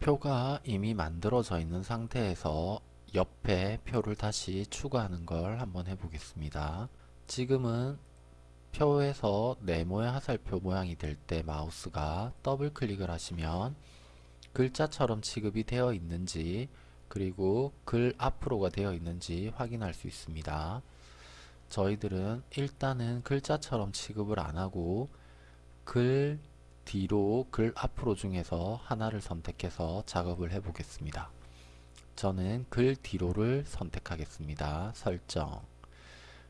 표가 이미 만들어져 있는 상태에서 옆에 표를 다시 추가하는 걸 한번 해보겠습니다. 지금은 표에서 네모의 화살표 모양이 될 때 마우스가 더블 클릭을 하시면 글자처럼 취급이 되어 있는지 그리고 글 앞으로가 되어 있는지 확인할 수 있습니다. 저희들은 일단은 글자처럼 취급을 안하고 글 뒤로 글 앞으로 중에서 하나를 선택해서 작업을 해 보겠습니다. 저는 글 뒤로를 선택하겠습니다. 설정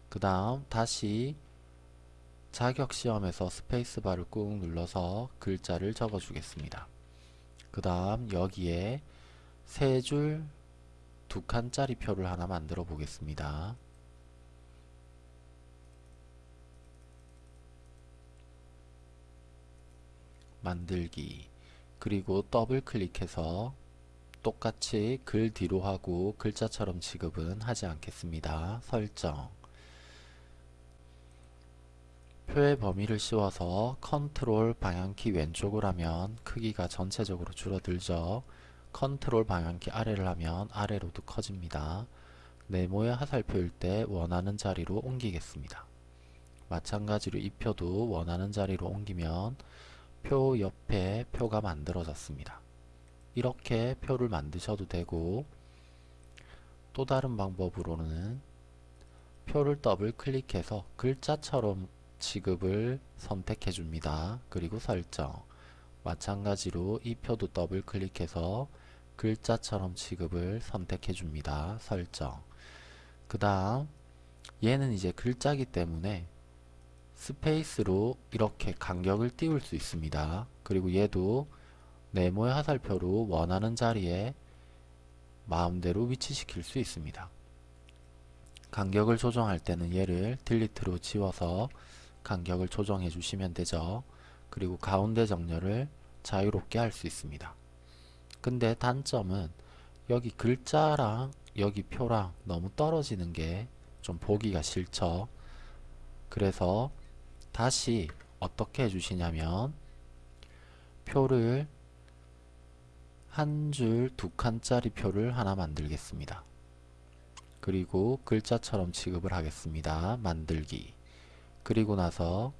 그 다음 다시 자격시험에서 스페이스바를 꾹 눌러서 글자를 적어 주겠습니다. 그 다음 여기에 세 줄 두 칸짜리 표를 하나 만들어 보겠습니다. 만들기 그리고 더블 클릭해서 똑같이 글 뒤로 하고 글자처럼 취급은 하지 않겠습니다. 설정 표의 범위를 씌워서 컨트롤 방향키 왼쪽을 하면 크기가 전체적으로 줄어들죠. 컨트롤 방향키 아래를 하면 아래로도 커집니다. 네모의 화살표일 때 원하는 자리로 옮기겠습니다. 마찬가지로 이 표도 원하는 자리로 옮기면 표 옆에 표가 만들어졌습니다. 이렇게 표를 만드셔도 되고 또 다른 방법으로는 표를 더블 클릭해서 글자처럼 취급을 선택해 줍니다. 그리고 설정 마찬가지로 이 표도 더블 클릭해서 글자처럼 취급을 선택해 줍니다. 설정 그 다음 얘는 이제 글자기 때문에 스페이스로 이렇게 간격을 띄울 수 있습니다. 그리고 얘도 네모의 화살표로 원하는 자리에 마음대로 위치시킬 수 있습니다. 간격을 조정할 때는 얘를 딜리트로 지워서 간격을 조정해 주시면 되죠. 그리고 가운데 정렬을 자유롭게 할 수 있습니다. 근데 단점은 여기 글자랑 여기 표랑 너무 떨어지는 게 좀 보기가 싫죠. 그래서 다시 어떻게 해주시냐면 표를 한 줄 두 칸짜리 표를 하나 만들겠습니다. 그리고 글자처럼 취급을 하겠습니다. 만들기 그리고 나서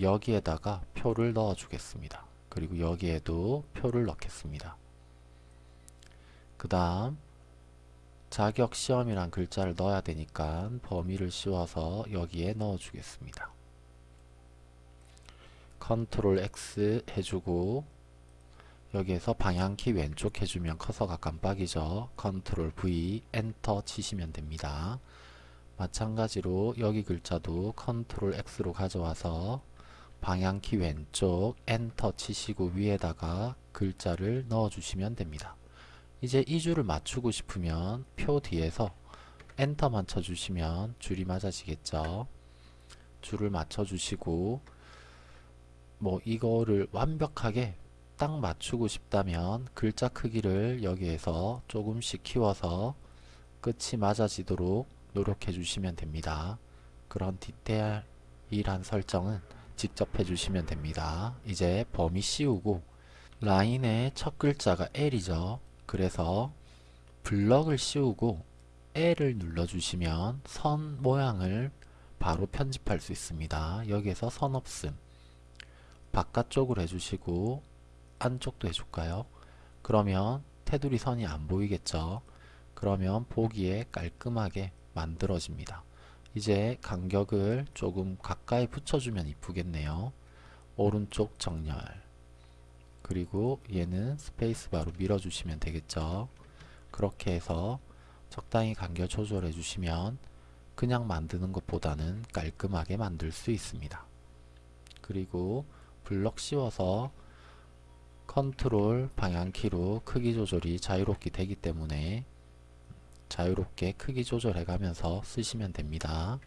여기에다가 표를 넣어 주겠습니다. 그리고 여기에도 표를 넣겠습니다. 그 다음 자격시험이란 글자를 넣어야 되니까 범위를 씌워서 여기에 넣어 주겠습니다. 컨트롤 X 해주고 여기에서 방향키 왼쪽 해주면 커서가 깜빡이죠. 컨트롤 V 엔터 치시면 됩니다. 마찬가지로 여기 글자도 컨트롤 X로 가져와서 방향키 왼쪽 엔터 치시고 위에다가 글자를 넣어 주시면 됩니다. 이제 이 줄을 맞추고 싶으면 표 뒤에서 엔터만 쳐주시면 줄이 맞아지겠죠. 줄을 맞춰주시고 뭐 이거를 완벽하게 딱 맞추고 싶다면 글자 크기를 여기에서 조금씩 키워서 끝이 맞아지도록 노력해 주시면 됩니다. 그런 디테일한 설정은 직접 해주시면 됩니다. 이제 범위 씌우고 라인의 첫 글자가 L이죠. 그래서 블럭을 씌우고 L을 눌러주시면 선 모양을 바로 편집할 수 있습니다. 여기에서 선 없음 바깥쪽으로 해주시고 안쪽도 해줄까요? 그러면 테두리 선이 안 보이겠죠? 그러면 보기에 깔끔하게 만들어집니다. 이제 간격을 조금 가까이 붙여주면 이쁘겠네요. 오른쪽 정렬 그리고 얘는 스페이스바로 밀어주시면 되겠죠. 그렇게 해서 적당히 간격 조절해 주시면 그냥 만드는 것보다는 깔끔하게 만들 수 있습니다. 그리고 블럭 씌워서 컨트롤 방향키로 크기 조절이 자유롭게 되기 때문에 자유롭게 크기 조절해 가면서 쓰시면 됩니다.